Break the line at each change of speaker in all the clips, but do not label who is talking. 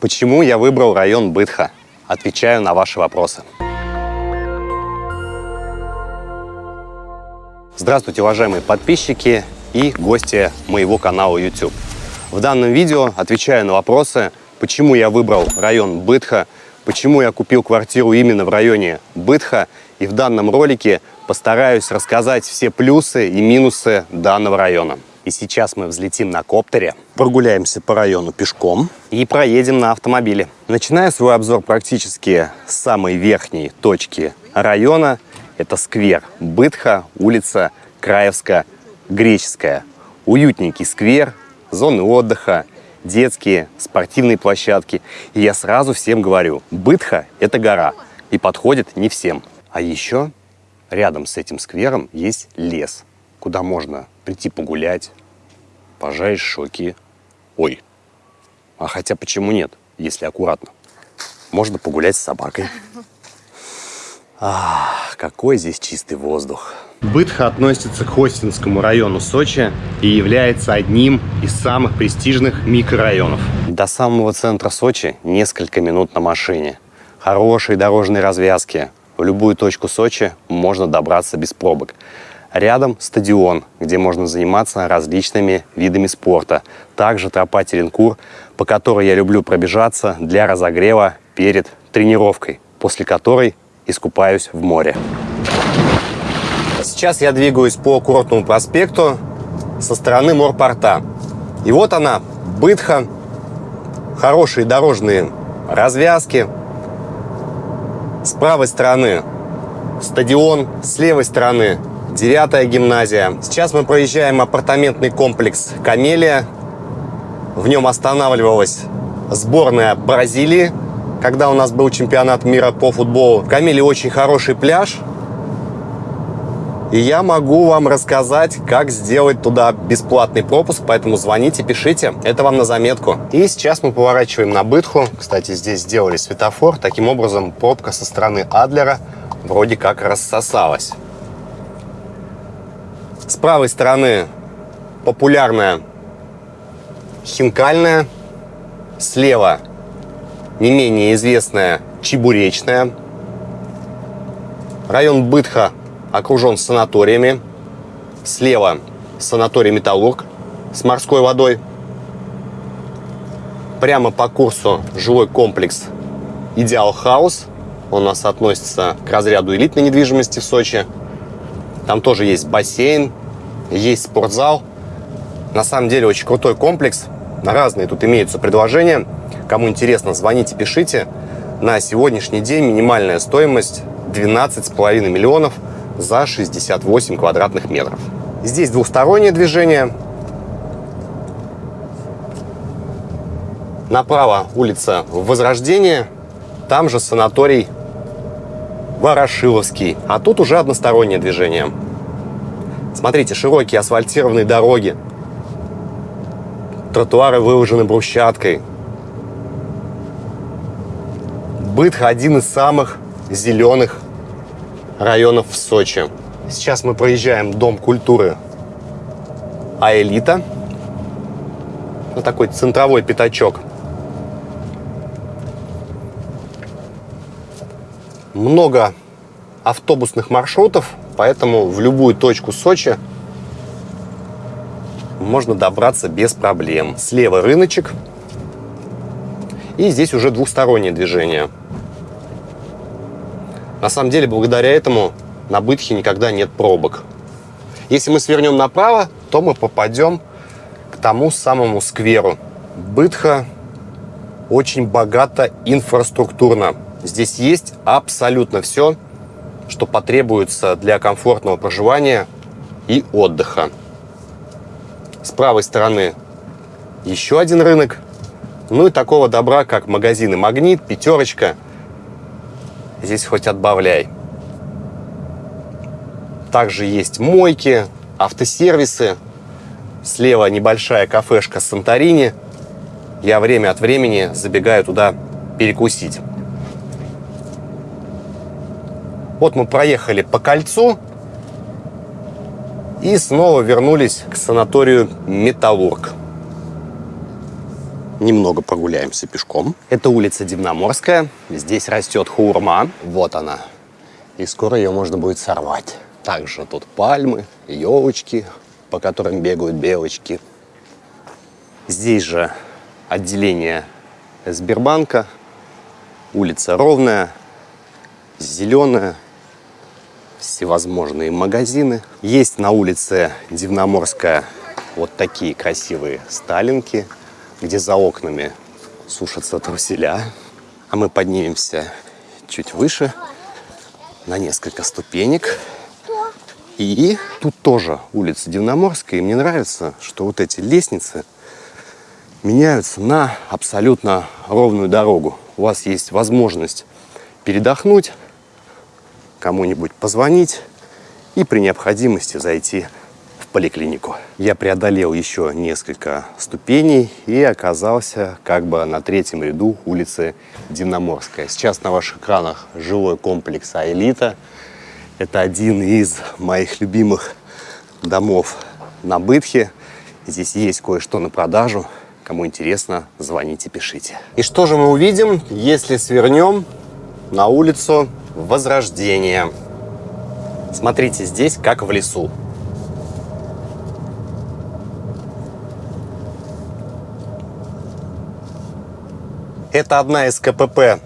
Почему я выбрал район Бытха? Отвечаю на ваши вопросы. Здравствуйте, уважаемые подписчики и гости моего канала YouTube. В данном видео отвечаю на вопросы, почему я выбрал район Бытха, почему я купил квартиру именно в районе Бытха, и в данном ролике постараюсь рассказать все плюсы и минусы данного района. И сейчас мы взлетим на коптере, прогуляемся по району пешком и проедем на автомобиле. Начиная свой обзор практически с самой верхней точки района, это сквер Бытха, улица Краевская, Греческая. Уютненький сквер, зоны отдыха, детские, спортивные площадки. И я сразу всем говорю, Бытха – это гора, и подходит не всем. А еще рядом с этим сквером есть лес, куда можно прийти погулять, пожарить шоки. Ой, а хотя почему нет, если аккуратно? Можно погулять с собакой. Ах, какой здесь чистый воздух. Бытха относится к Хостинскому району Сочи и является одним из самых престижных микрорайонов. До самого центра Сочи несколько минут на машине. Хорошие дорожные развязки. В любую точку Сочи можно добраться без пробок. Рядом стадион, где можно заниматься различными видами спорта. Также тропа Теренкур, по которой я люблю пробежаться для разогрева перед тренировкой, после которой искупаюсь в море. Сейчас я двигаюсь по Курортному проспекту со стороны морпорта. И вот она, Бытха, хорошие дорожные развязки. С правой стороны стадион, с левой стороны девятая гимназия. Сейчас мы проезжаем апартаментный комплекс «Камелия». В нем останавливалась сборная Бразилии, когда у нас был чемпионат мира по футболу. В Камеле очень хороший пляж, и я могу вам рассказать, как сделать туда бесплатный пропуск, поэтому звоните, пишите, это вам на заметку. И сейчас мы поворачиваем на Бытху. Кстати, здесь сделали светофор. Таким образом, пробка со стороны Адлера вроде как рассосалась. Правой стороны популярная хинкальная, слева не менее известная чебуречная. Район Бытха окружен санаториями. Слева санаторий «Металлург» с морской водой. Прямо по курсу жилой комплекс «Идеал Хаус». Он у нас относится к разряду элитной недвижимости в Сочи. Там тоже есть бассейн, есть спортзал. На самом деле очень крутой комплекс. Разные тут имеются предложения. Кому интересно, звоните, пишите. На сегодняшний день минимальная стоимость 12,5 миллионов – за 68 квадратных метров. Здесь двухстороннее движение. Направо улица Возрождение, там же санаторий Ворошиловский, а тут уже одностороннее движение. Смотрите, широкие асфальтированные дороги, тротуары выложены брусчаткой. Бытха один из самых зеленых районов в Сочи. Сейчас мы проезжаем Дом культуры Аэлита. Вот такой центровой пятачок. Много автобусных маршрутов, поэтому в любую точку Сочи можно добраться без проблем. Слева рыночек. И здесь уже двухстороннее движение. На самом деле, благодаря этому на Бытхе никогда нет пробок. Если мы свернем направо, то мы попадем к тому самому скверу. Бытха очень богата инфраструктурно. Здесь есть абсолютно все, что потребуется для комфортного проживания и отдыха. С правой стороны еще один рынок. Ну и такого добра, как магазины «Магнит», «Пятерочка», здесь хоть отбавляй. Также есть мойки, автосервисы. Слева небольшая кафешка Санторини. Я время от времени забегаю туда перекусить. Вот мы проехали по кольцу и снова вернулись к санаторию «Металлург». немного прогуляемся пешком. Это улица Дивноморская. Здесь растет хурма. Вот она. И скоро ее можно будет сорвать. Также тут пальмы, елочки, по которым бегают белочки. Здесь же отделение Сбербанка. Улица ровная, зеленая, всевозможные магазины. Есть на улице Дивноморская вот такие красивые сталинки, где за окнами сушатся труселя. А мы поднимемся чуть выше, на несколько ступенек. И тут тоже улица Дивноморская. И мне нравится, что вот эти лестницы меняются на абсолютно ровную дорогу. У вас есть возможность передохнуть, кому-нибудь позвонить и при необходимости зайти в поликлинику. Я преодолел еще несколько ступеней и оказался как бы на третьем ряду улицы Дивноморская. Сейчас на ваших экранах жилой комплекс «Аэлита». Это один из моих любимых домов на Бытхе. Здесь есть кое-что на продажу. Кому интересно, звоните, пишите. И что же мы увидим, если свернем на улицу Возрождения? Смотрите, здесь как в лесу. Это одна из КПП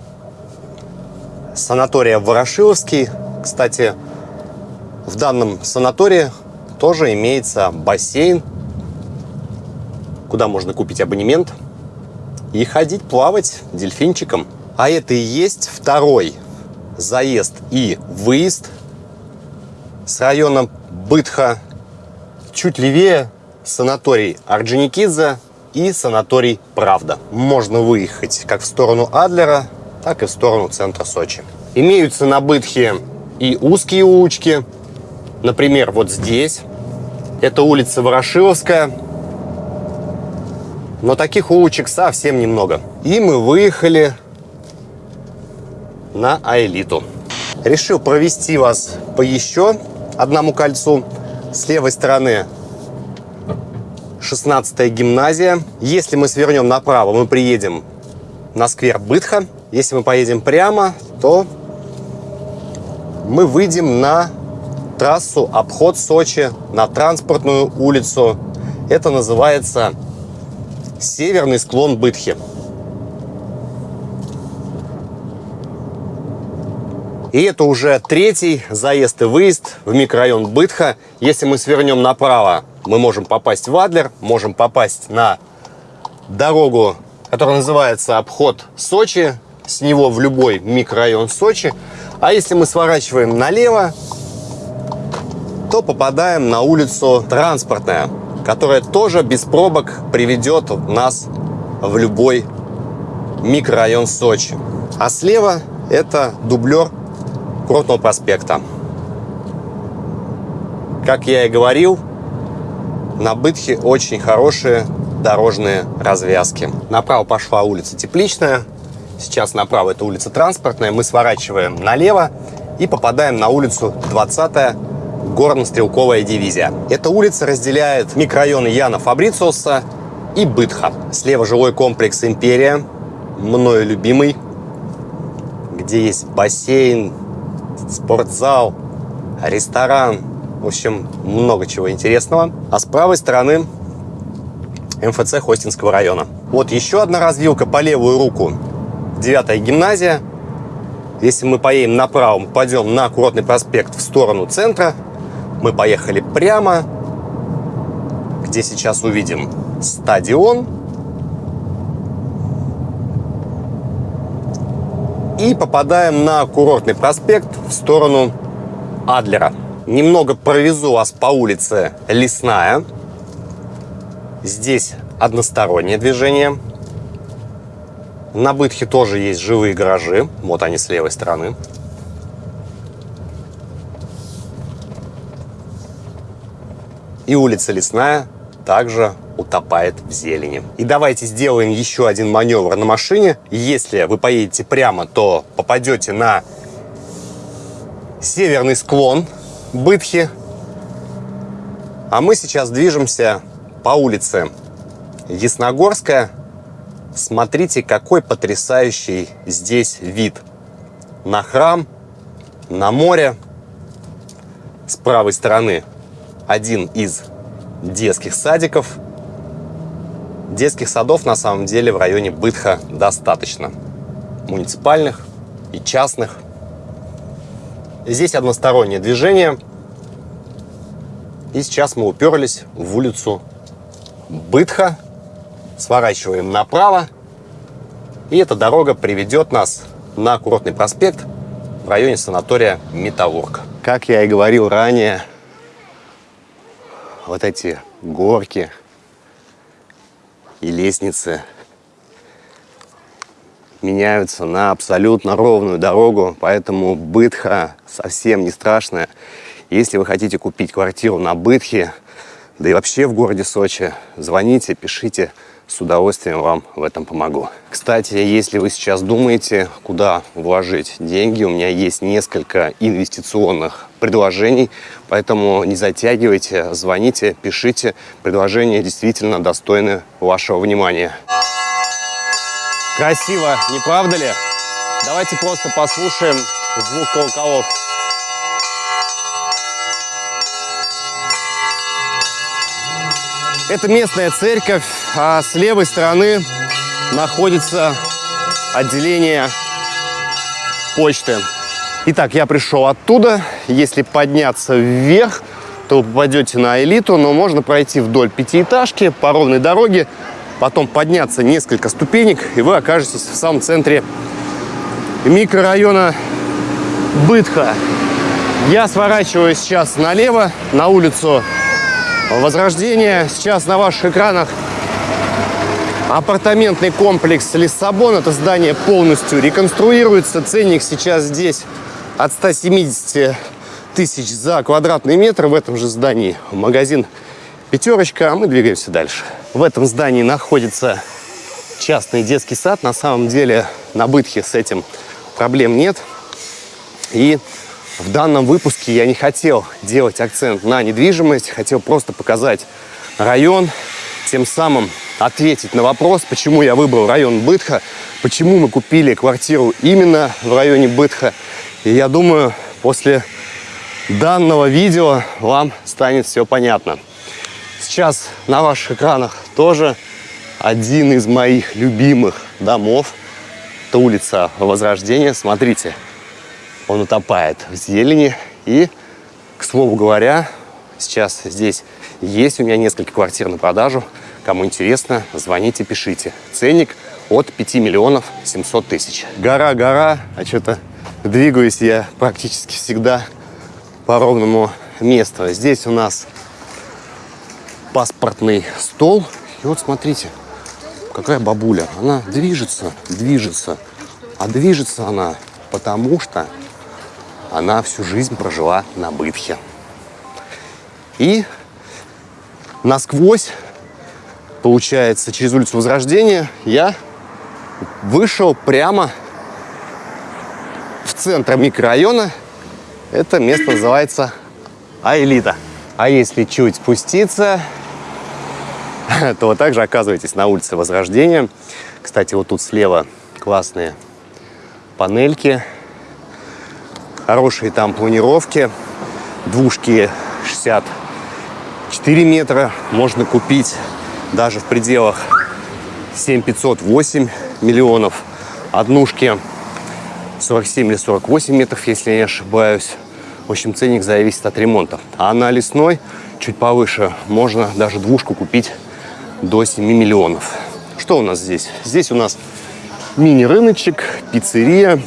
санатория Ворошиловский. Кстати, в данном санатории тоже имеется бассейн, куда можно купить абонемент и ходить плавать дельфинчиком. А это и есть второй заезд и выезд с района Бытха. Чуть левее санаторий Орджоникидзе и санаторий Правда. Можно выехать как в сторону Адлера, так и в сторону центра Сочи. Имеются на Бытхе и узкие улочки. Например, вот здесь. Это улица Ворошиловская. Но таких улочек совсем немного. И мы выехали на Аэлиту. Решил провести вас по еще одному кольцу. С левой стороны 16 гимназия. Если мы свернем направо, мы приедем на сквер Бытха. Если мы поедем прямо, то мы выйдем на трассу обход Сочи, на транспортную улицу. Это называется северный склон Бытхи. И это уже третий заезд и выезд в микрорайон Бытха. Если мы свернем направо, мы можем попасть в Адлер, можем попасть на дорогу, которая называется обход Сочи. С него в любой микрорайон Сочи. А если мы сворачиваем налево, то попадаем на улицу Транспортная, которая тоже без пробок приведет нас в любой микрорайон Сочи. А слева это дублер Кротного проспекта. Как я и говорил, на Бытхе очень хорошие дорожные развязки. Направо пошла улица Тепличная, сейчас направо это улица Транспортная. Мы сворачиваем налево и попадаем на улицу 20 горно-стрелковая дивизия. Эта улица разделяет микрорайоны Яна Фабрициуса и Бытха. Слева жилой комплекс «Империя», мною любимый, где есть бассейн, спортзал, ресторан, в общем, много чего интересного. А с правой стороны МФЦ Хостинского района. Вот еще одна развилка по левую руку. Девятая гимназия. Если мы поедем направо, мы пойдем на Курортный проспект в сторону центра. Мы поехали прямо, где сейчас увидим стадион. И попадаем на Курортный проспект в сторону Адлера. Немного провезу вас по улице Лесная. Здесь одностороннее движение. На Бытхе тоже есть живые гаражи. Вот они с левой стороны. И улица Лесная также утопает в зелени. И давайте сделаем еще один маневр на машине. Если вы поедете прямо, то попадете на северный склон Бытхи. А мы сейчас движемся по улице Ясногорская. Смотрите, какой потрясающий здесь вид. На храм, на море. С правой стороны один из детских садиков. Детских садов на самом деле в районе Бытха достаточно. Муниципальных и частных. Здесь одностороннее движение. И сейчас мы уперлись в улицу Бытха. Сворачиваем направо. И эта дорога приведет нас на курортный проспект в районе санатория Металлург. Как я и говорил ранее, вот эти горки и лестницы меняются на абсолютно ровную дорогу, поэтому Бытха совсем не страшная. Если вы хотите купить квартиру на Бытхе, да и вообще в городе Сочи, звоните, пишите, с удовольствием вам в этом помогу. Кстати, если вы сейчас думаете, куда вложить деньги, у меня есть несколько инвестиционных предложений, поэтому не затягивайте, звоните, пишите. Предложения действительно достойны вашего внимания. Красиво, не правда ли? Давайте просто послушаем звук колоколов. Это местная церковь, а с левой стороны находится отделение почты. Итак, я пришел оттуда. Если подняться вверх, то вы попадете на элиту, но можно пройти вдоль пятиэтажки по ровной дороге, потом подняться несколько ступенек, и вы окажетесь в самом центре микрорайона Бытха. Я сворачиваю сейчас налево, на улицу Возрождение. Сейчас на ваших экранах апартаментный комплекс Лиссабон. Это здание полностью реконструируется. Ценник сейчас здесь от 170 тысяч за квадратный метр в этом же здании. Магазин «Пятерочка», а мы двигаемся дальше. В этом здании находится частный детский сад. На самом деле на Бытхе с этим проблем нет. И в данном выпуске я не хотел делать акцент на недвижимость, хотел просто показать район, тем самым ответить на вопрос, почему я выбрал район Бытха, почему мы купили квартиру именно в районе Бытха. И я думаю, после данного видео вам станет все понятно. Сейчас на ваших экранах тоже один из моих любимых домов. Это улица Возрождения. Смотрите, он утопает в зелени. И, к слову говоря, сейчас здесь есть у меня несколько квартир на продажу. Кому интересно, звоните, пишите. Ценник от 5 миллионов 700 тысяч. Гора, гора, а что-то двигаюсь я практически всегда по ровному месту. Здесь у нас паспортный стол. И вот смотрите, какая бабуля. Она движется, движется. А движется она потому что она всю жизнь прожила на Бытхе. И насквозь, получается, через улицу Возрождения я вышел прямо в центр микрорайона. Это место называется Аэлита. А если чуть спуститься, то вы также оказываетесь на улице Возрождения. Кстати, вот тут слева классные панельки Хорошие там планировки. Двушки 64 метра можно купить даже в пределах 7500 8 миллионов. Однушки 47 или 48 метров, если я не ошибаюсь. В общем, ценник зависит от ремонта. А на лесной, чуть повыше, можно даже двушку купить до 7 миллионов. Что у нас здесь? Здесь у нас мини-рыночек, пиццерия,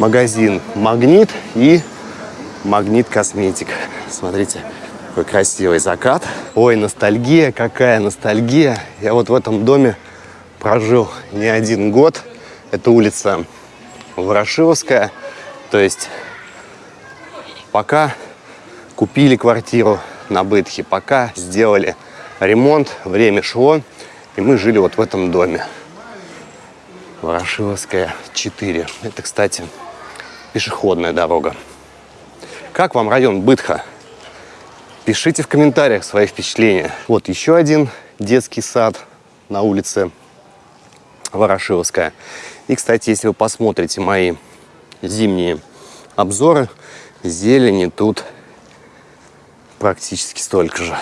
магазин «Магнит» и «Магнит Косметик». Смотрите, какой красивый закат. Ой, ностальгия, какая ностальгия. Я вот в этом доме прожил не один год. Это улица Ворошиловская. То есть пока купили квартиру на Бытхе, пока сделали ремонт, время шло, и мы жили вот в этом доме. Ворошиловская, 4. Это, кстати, пешеходная дорога. Как вам район Бытха? Пишите в комментариях свои впечатления. Вот еще один детский сад на улице Ворошиловская. И, кстати, если вы посмотрите мои зимние обзоры, зелени тут практически столько же,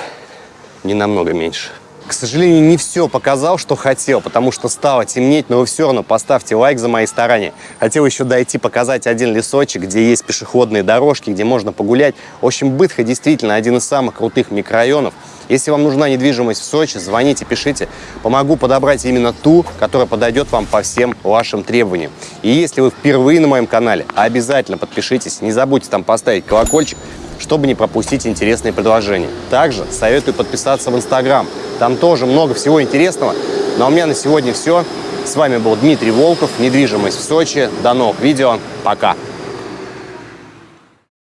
не намного меньше. К сожалению, не все показал, что хотел, потому что стало темнеть, но вы все равно поставьте лайк за мои старания. Хотел еще дойти показать один лесочек, где есть пешеходные дорожки, где можно погулять. В общем, Бытха действительно один из самых крутых микрорайонов. Если вам нужна недвижимость в Сочи, звоните, пишите. Помогу подобрать именно ту, которая подойдет вам по всем вашим требованиям. И если вы впервые на моем канале, обязательно подпишитесь. Не забудьте там поставить колокольчик, чтобы не пропустить интересные предложения. Также советую подписаться в Инстаграм. Там тоже много всего интересного. Ну а у меня на сегодня все. С вами был Дмитрий Волков, недвижимость в Сочи. До новых видео. Пока.